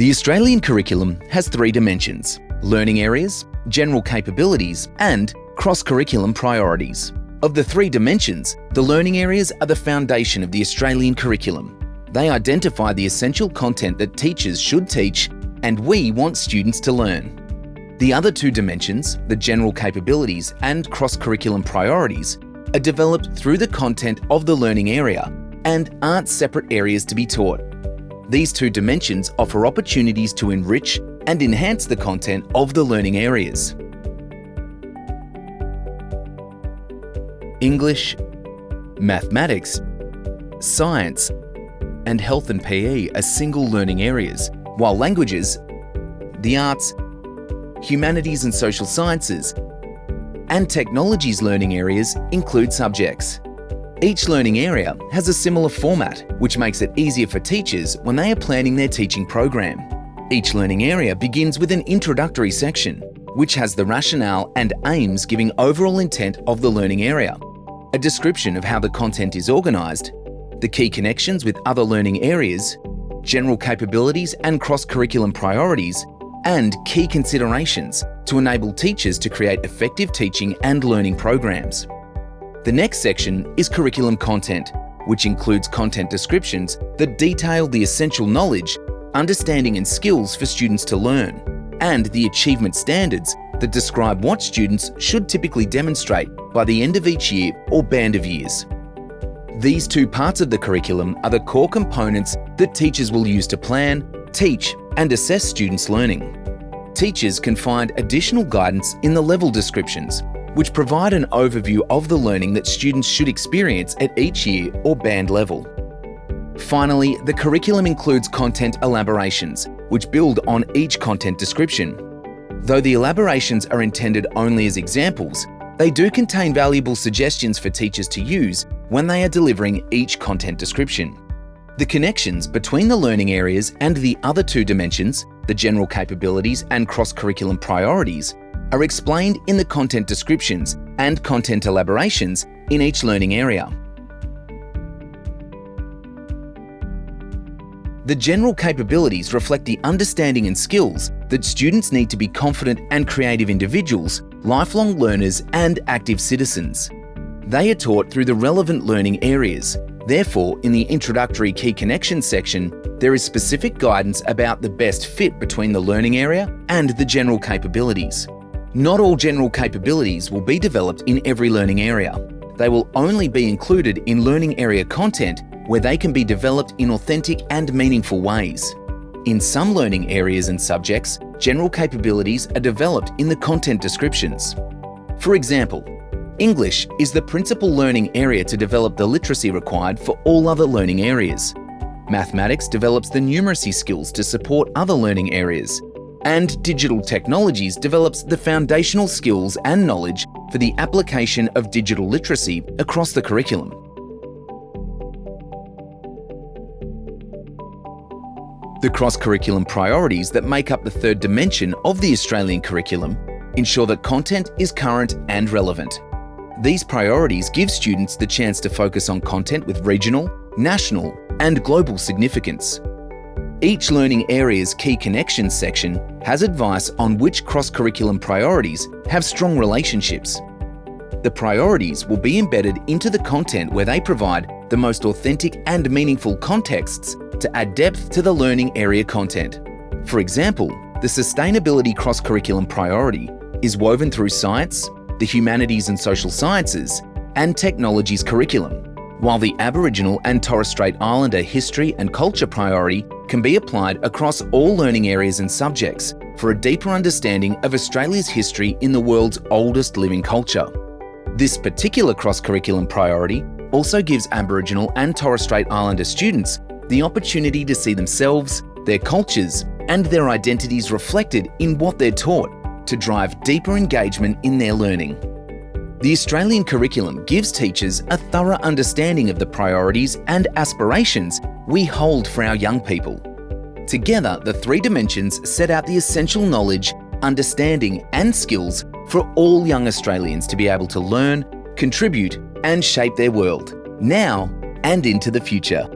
The Australian curriculum has three dimensions learning areas, general capabilities, and cross curriculum priorities. Of the three dimensions, the learning areas are the foundation of the Australian curriculum. They identify the essential content that teachers should teach and we want students to learn. The other two dimensions, the general capabilities and cross-curriculum priorities, are developed through the content of the learning area and aren't separate areas to be taught. These two dimensions offer opportunities to enrich and enhance the content of the learning areas. English, mathematics, science, and health and PE are single learning areas, while languages, the arts, humanities and social sciences, and technologies learning areas include subjects. Each learning area has a similar format, which makes it easier for teachers when they are planning their teaching program. Each learning area begins with an introductory section, which has the rationale and aims giving overall intent of the learning area, a description of how the content is organised, the key connections with other learning areas, general capabilities and cross-curriculum priorities, and key considerations to enable teachers to create effective teaching and learning programs. The next section is curriculum content, which includes content descriptions that detail the essential knowledge, understanding and skills for students to learn, and the achievement standards that describe what students should typically demonstrate by the end of each year or band of years. These two parts of the curriculum are the core components that teachers will use to plan, teach and assess students' learning. Teachers can find additional guidance in the level descriptions, which provide an overview of the learning that students should experience at each year or band level. Finally, the curriculum includes content elaborations, which build on each content description. Though the elaborations are intended only as examples, they do contain valuable suggestions for teachers to use when they are delivering each content description. The connections between the learning areas and the other two dimensions, the general capabilities and cross-curriculum priorities, are explained in the content descriptions and content elaborations in each learning area. The general capabilities reflect the understanding and skills that students need to be confident and creative individuals, lifelong learners and active citizens. They are taught through the relevant learning areas. Therefore, in the introductory key connections section, there is specific guidance about the best fit between the learning area and the general capabilities. Not all general capabilities will be developed in every learning area. They will only be included in learning area content where they can be developed in authentic and meaningful ways. In some learning areas and subjects, general capabilities are developed in the content descriptions. For example, English is the principal learning area to develop the literacy required for all other learning areas. Mathematics develops the numeracy skills to support other learning areas. And digital technologies develops the foundational skills and knowledge for the application of digital literacy across the curriculum. The cross-curriculum priorities that make up the third dimension of the Australian curriculum ensure that content is current and relevant. These priorities give students the chance to focus on content with regional, national and global significance. Each learning area's key connections section has advice on which cross-curriculum priorities have strong relationships. The priorities will be embedded into the content where they provide the most authentic and meaningful contexts to add depth to the learning area content. For example, the Sustainability Cross-Curriculum Priority is woven through science, the humanities and social sciences, and technologies curriculum, while the Aboriginal and Torres Strait Islander history and culture priority can be applied across all learning areas and subjects for a deeper understanding of Australia's history in the world's oldest living culture. This particular cross-curriculum priority also gives Aboriginal and Torres Strait Islander students the opportunity to see themselves, their cultures and their identities reflected in what they're taught to drive deeper engagement in their learning. The Australian curriculum gives teachers a thorough understanding of the priorities and aspirations we hold for our young people. Together, the three dimensions set out the essential knowledge, understanding and skills for all young Australians to be able to learn, contribute and shape their world, now and into the future.